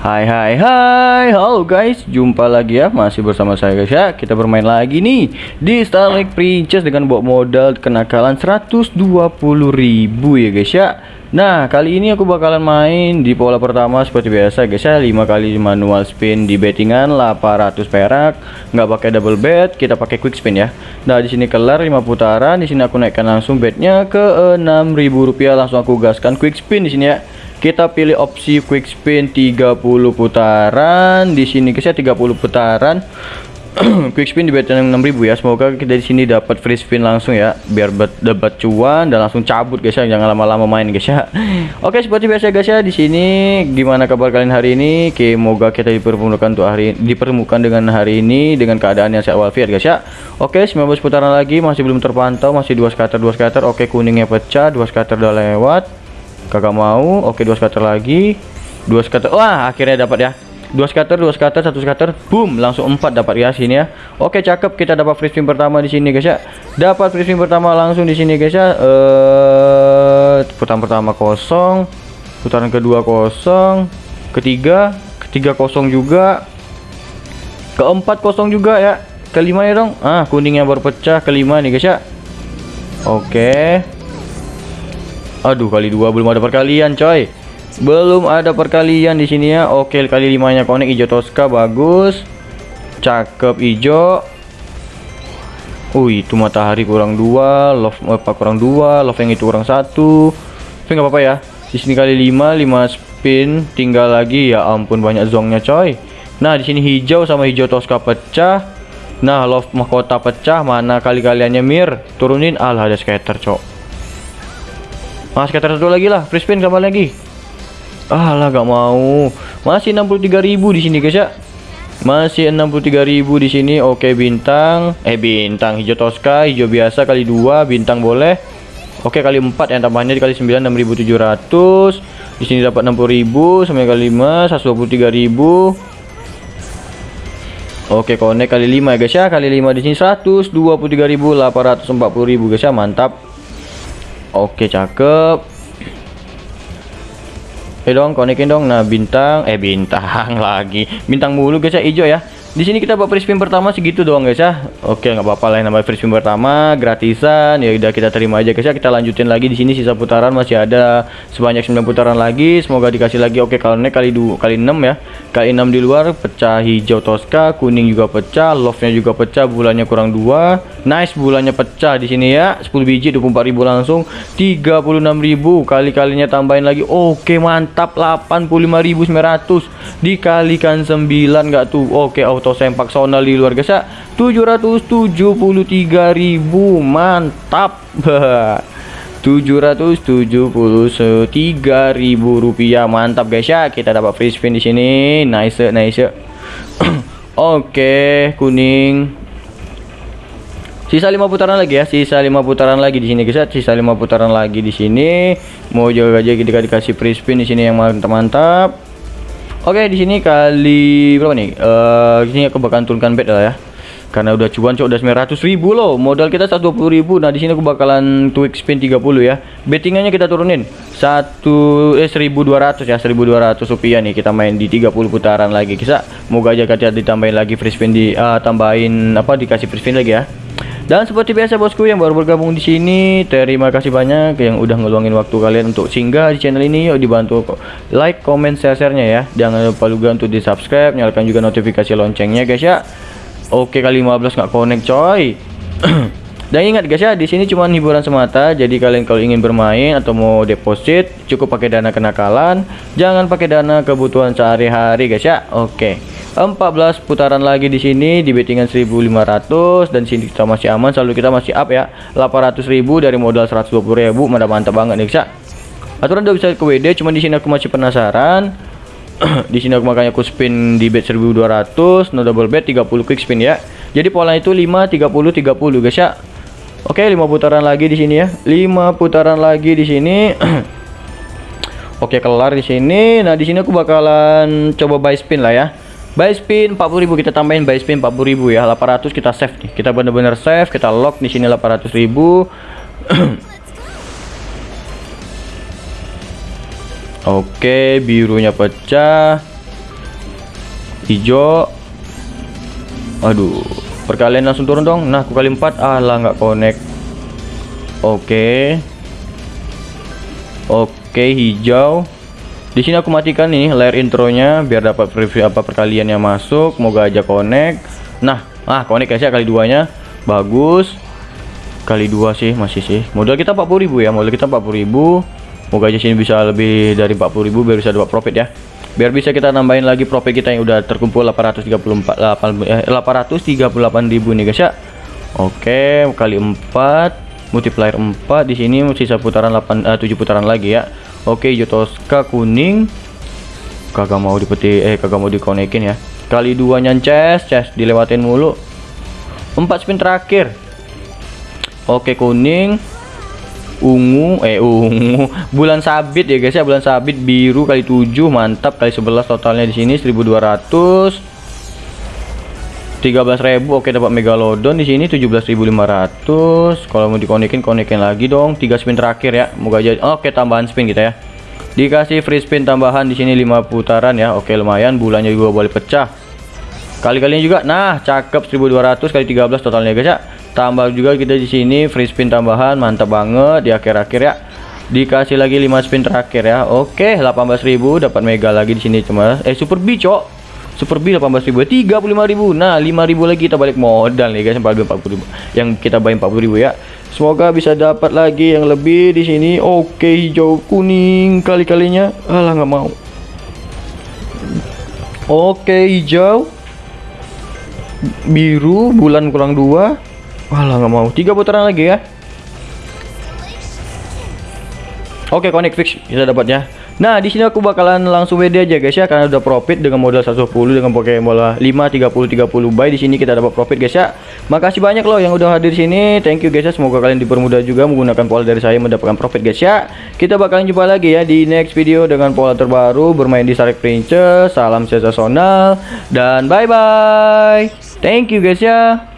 Hai hai hai. Halo guys. Jumpa lagi ya. Masih bersama saya guys ya. Kita bermain lagi nih Di Starlink Princess Dengan bawa modal kenakalan 120 ribu ya guys ya. Nah kali ini aku bakalan main Di pola pertama seperti biasa guys ya. 5 kali manual spin di bettingan 800 perak. Nggak pakai double bet Kita pakai quick spin ya. Nah di sini kelar 5 putaran. Di sini aku naikkan langsung betnya ke 6000 rupiah. Langsung aku gaskan quick spin di sini ya kita pilih opsi quick spin 30 putaran. Di sini guys ya 30 putaran. Quick spin di beten 6000 ya. Semoga kita di sini dapat free spin langsung ya biar dapat cuan dan langsung cabut guys ya. Jangan lama-lama main guys ya. Oke seperti biasa guys ya di sini gimana kabar kalian hari ini? Semoga kita dipertemukan untuk hari dipertemukan dengan hari ini dengan keadaan yang sehat walafiat guys ya. Oke 19 putaran lagi masih belum terpantau masih dua scatter dua scatter. Oke kuningnya pecah dua scatter udah lewat Kagak mau. Oke, dua scatter lagi. Dua scatter. Wah, akhirnya dapat ya. Dua scatter, dua scatter, satu scatter. Boom, langsung empat dapat ya sini ya. Oke, cakep. Kita dapat free spin pertama di sini, guys ya. Dapat free spin pertama langsung di sini, guys ya. Eh, putaran pertama kosong. Putaran kedua kosong. Ketiga, ketiga kosong juga. Keempat kosong juga ya. Kelima ya dong. Ah, kuningnya baru pecah. Kelima nih, guys ya. Oke. Aduh kali dua belum ada perkalian coy. Belum ada perkalian di sini ya. Oke kali limanya konek hijau Tosca bagus. Cakep hijau. Wih itu matahari kurang dua love apa kurang dua love yang itu kurang satu. Tapi nggak apa-apa ya. Di sini kali lima lima spin tinggal lagi. Ya ampun banyak zongnya coy. Nah di sini hijau sama hijau Tosca pecah. Nah love mahkota pecah. Mana kali kaliannya mir? Turunin. Alah ada scatter cok Mas scatter satu lagi lah, free spin kapan lagi? Ah lah gak mau. Masih 63.000 di sini guys ya. Masih 63.000 di sini. Oke, bintang. Eh bintang hijau Tosca, hijau biasa kali dua, bintang boleh. Oke, kali 4 yang tambahnya dikali 9 6.700. Di sini dapat 60.000 sampai kali 5 123.000. Oke, connect kali 5 ya guys ya. Kali 5 di sini 123.840.000 guys ya. Mantap. Oke cakep. Eh dong konekin dong. Nah bintang Eh bintang lagi. Bintang mulu guys ya hijau ya di sini kita buat free spin pertama segitu doang guys ya. Oke, nggak apa-apa lah namanya free spin pertama gratisan. Ya udah kita terima aja guys ya. Kita lanjutin lagi di sini sisa putaran masih ada sebanyak 9 putaran lagi. Semoga dikasih lagi. Oke, kalau naik kali 2 kali 6 ya. Kali 6 di luar pecah hijau Tosca, kuning juga pecah, love-nya juga pecah, bulannya kurang 2. Nice bulannya pecah di sini ya. 10 biji 24.000 langsung 36.000 kali-kalinya tambahin lagi. Oke, mantap 85.900 dikalikan 9 enggak tuh. Oke, auto sempak sonal di luar ya 773.000 mantap. 773.000 rupiah. Mantap guys ya. Kita dapat free spin di sini. Nice nice. Oke kuning. Sisa lima putaran lagi ya. Sisa lima putaran lagi di sini guys ya. Sisa lima putaran lagi di sini. Mau jaga aja kita dikasih free spin di sini yang mantap mantap Oke, di sini kali berapa nih? Eh, uh, sini aku bakalan turunkan bet lah ya. Karena udah cuan cok udah 900 ribu loh. Modal kita 120 ribu. Nah, di sini aku bakalan tweak spin 30 ya. Bettingannya kita turunin. 1 eh 1200 ya, 1200 rupiah nih kita main di 30 putaran lagi. Kita moga aja kita ditambahin lagi free spin di uh, tambahin apa dikasih free spin lagi ya. Dan seperti biasa bosku yang baru bergabung di sini, terima kasih banyak yang udah ngeluangin waktu kalian untuk singgah di channel ini. Yuk dibantu like, comment, share-nya ya. Jangan lupa juga untuk di subscribe, nyalakan juga notifikasi loncengnya guys ya. Oke kali 15 nggak connect coy. Dan ingat guys ya, di sini cuma hiburan semata. Jadi kalian kalau ingin bermain atau mau deposit, cukup pakai dana kenakalan. Jangan pakai dana kebutuhan sehari-hari guys ya. Oke. 14 putaran lagi di sini di bettingan 1500 dan sini kita masih aman selalu kita masih up ya. 800.000 dari modal 120.000 mana mantap banget nih bisa aturan udah bisa ke WD cuma di sini aku masih penasaran. Di sini aku makanya aku spin di bet 1200 no double bet 30 quick spin ya. Jadi pola itu 5 30 30 guys ya Oke 5 putaran lagi di sini ya. 5 putaran lagi di sini. Oke kelar di sini. Nah di sini aku bakalan coba buy spin lah ya Buy spin 40.000 kita tambahin buy spin 40.000 ya. 800 kita save nih. Kita bener-bener save, kita lock di sini 800.000. Oke, birunya pecah. hijau aduh perkalian langsung turun dong nah aku kali 4 alah nggak connect oke oke hijau di sini aku matikan nih layar intronya biar dapat preview apa perkalian yang masuk. Moga aja connect. Nah ah connect guys ya kali duanya. Bagus. Kali dua sih masih sih. Modal kita 40.000 ya modal kita 40.000 moga aja sini bisa lebih dari 40.000 biar bisa dapat profit ya. Biar bisa kita nambahin lagi profit kita yang udah terkumpul 834 8, eh, 838.000 nih guys ya. Oke kali 4 multiplier 4 di sini sisa putaran 8 eh, 7 putaran lagi ya oke Jotoska kuning. Kagak mau dipeti eh kagak mau dikonekin ya. Kali dua nyances ces dilewatin mulu. 4 spin terakhir. Oke kuning. Ungu eh ungu. Bulan sabit ya guys ya. Bulan sabit biru kali 7 mantap. Kali 11 totalnya di sini 1200 13.000 oke dapat megalodon. Di sini 17.500 kalau mau dikonekin konekin lagi dong. 3 spin terakhir ya. Moga aja oke tambahan spin kita ya. Dikasih free spin tambahan di sini 5 putaran ya. Oke lumayan. Bulannya juga boleh pecah. Kali-kalinya juga. Nah cakep. 1200 kali 13 totalnya guys ya. Tambah juga kita di sini free spin tambahan. Mantap banget di akhir-akhir ya. Dikasih lagi 5 spin terakhir ya. Oke 18.000 dapat mega lagi di sini cuma eh super B super B 18.000 35.000 nah 5.000 lagi kita balik modal nih guys 40.000 yang kita bayar 40.000 ya. Semoga bisa dapat lagi yang lebih di sini. Oke hijau kuning kali-kalinya. Alah nggak mau. Oke hijau. Biru bulan kurang dua. Walah nggak mau. Tiga putaran lagi ya. Oke, connect fix. Bisa dapatnya. Nah, di sini aku bakalan langsung WD aja guys ya karena udah profit dengan modal 110 dengan pakai bola 5 30 30 buy di sini kita dapat profit guys ya. Makasih banyak loh yang udah hadir sini. Thank you guys ya. Semoga kalian dipermudah juga menggunakan pola dari saya mendapatkan profit guys ya. Kita bakalan jumpa lagi ya di next video dengan pola terbaru bermain di Sarek Princess. Salam sensasional dan bye bye. Thank you guys ya.